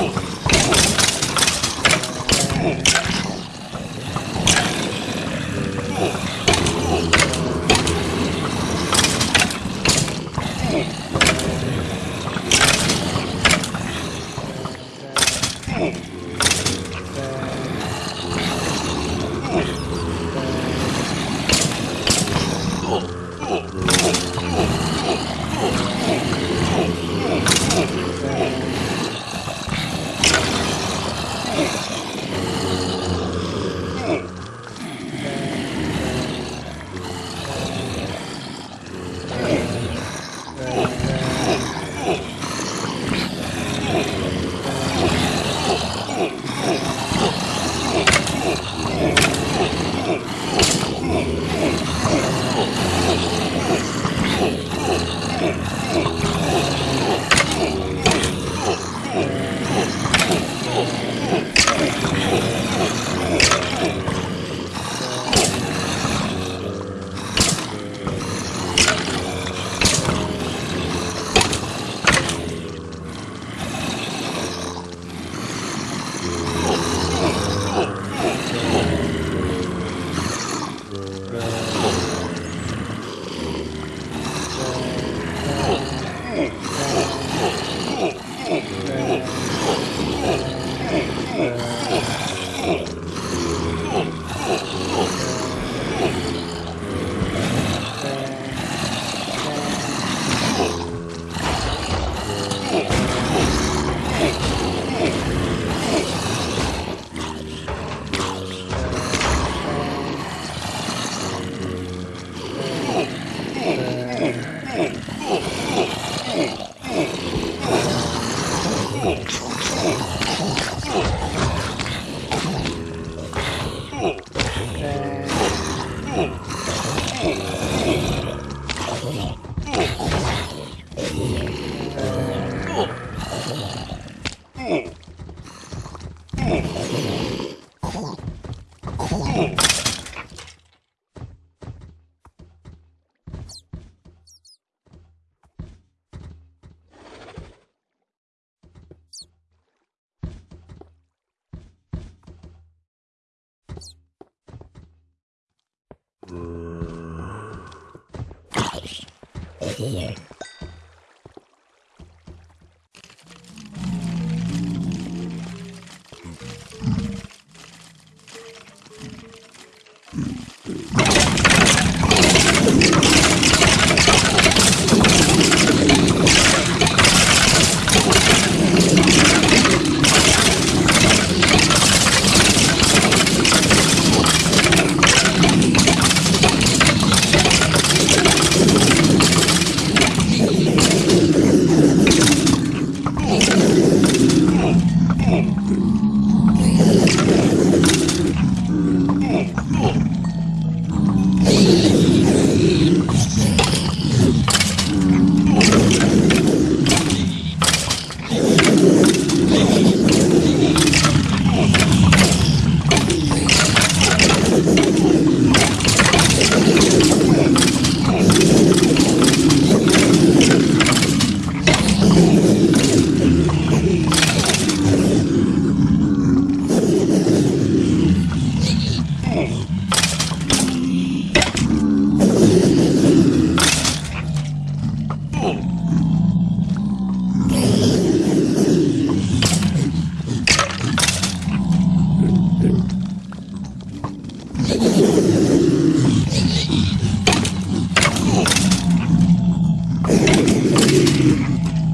Oh. Here. Абсолютно.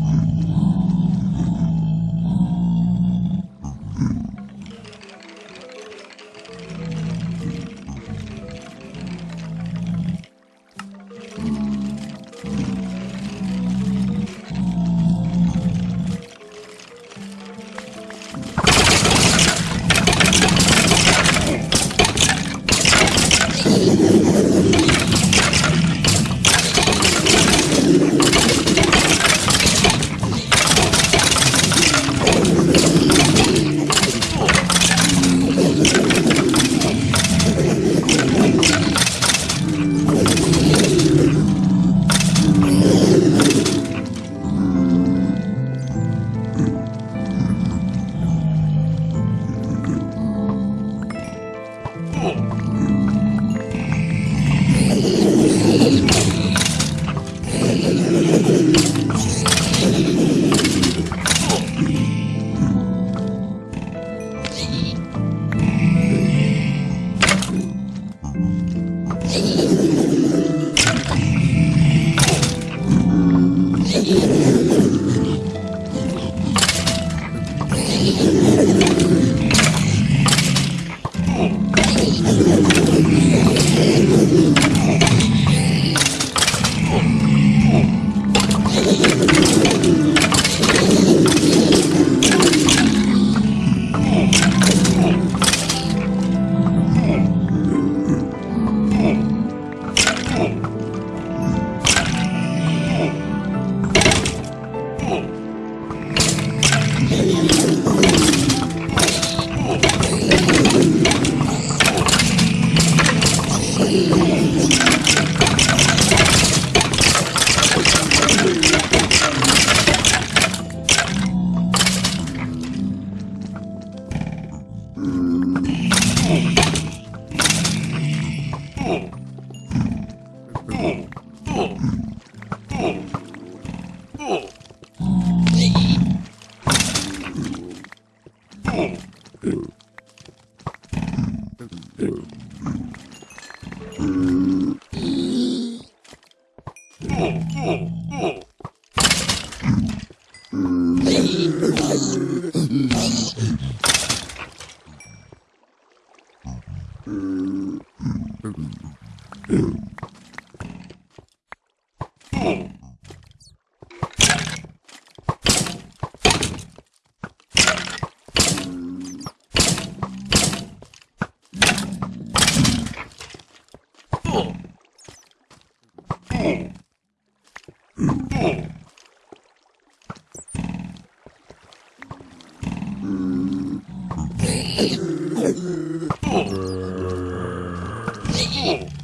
Oh. oh, oh, oh. Oh.